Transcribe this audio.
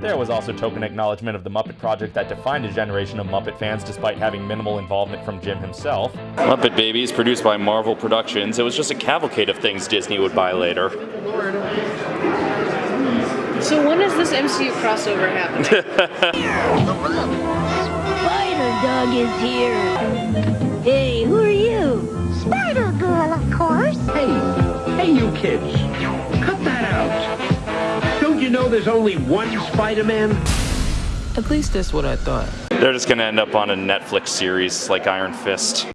There was also token acknowledgement of the Muppet Project that defined a generation of Muppet fans despite having minimal involvement from Jim himself. Muppet Babies, produced by Marvel Productions. It was just a cavalcade of things Disney would buy later. So when is this MCU crossover happening? Spider Dog is here. Hey, who are you? Spider Girl, of course. Hey, hey, you kids, you know there's only one Spider-Man? At least that's what I thought. They're just gonna end up on a Netflix series like Iron Fist.